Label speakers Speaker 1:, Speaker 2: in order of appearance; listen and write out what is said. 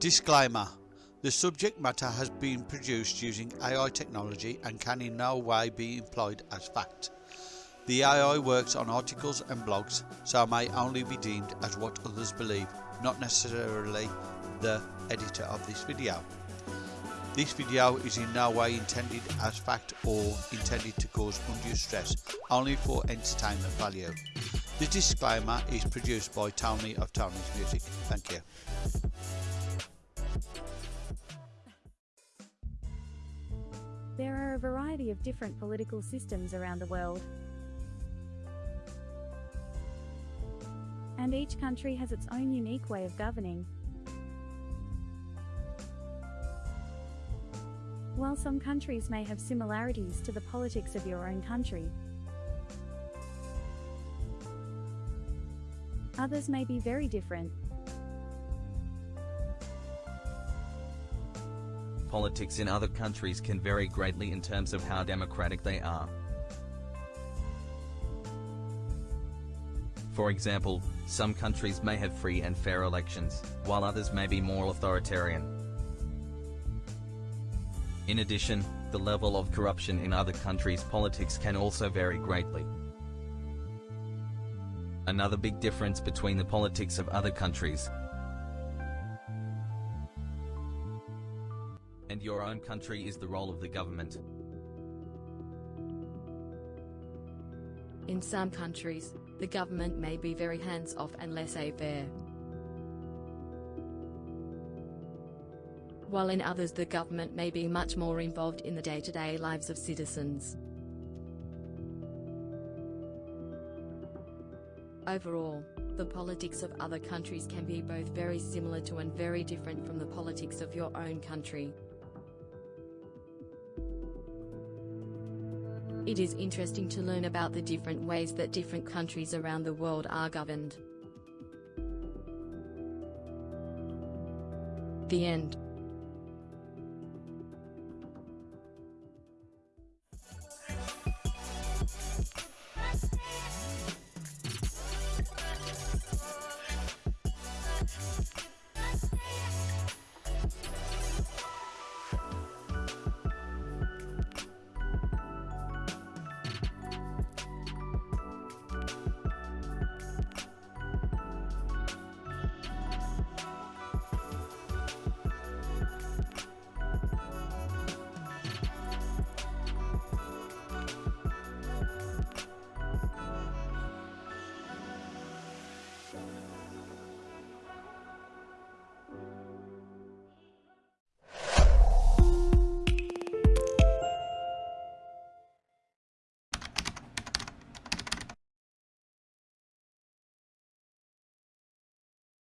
Speaker 1: Disclaimer The subject matter has been produced using AI technology and can in no way be employed as fact. The AI works on articles and blogs, so may only be deemed as what others believe, not necessarily the editor of this video. This video is in no way intended as fact or intended to cause undue stress, only for entertainment value. The disclaimer is produced by Tony of Tony's Music. Thank you.
Speaker 2: There are a variety of different political systems around the world. And each country has its own unique way of governing. While some countries may have similarities to the politics of your own country, others may be very different.
Speaker 3: Politics in other countries can vary greatly in terms of how democratic they are. For example, some countries may have free and fair elections, while others may be more authoritarian. In addition, the level of corruption in other countries' politics can also vary greatly. Another big difference between the politics of other countries and your own country is the role of the government.
Speaker 4: In some countries, the government may be very hands-off and laissez-faire. While in others the government may be much more involved in the day-to-day -day lives of citizens. Overall, the politics of other countries can be both very similar to and very different from the politics of your own country. It is interesting to learn about the different ways that different countries around the world are governed. The end.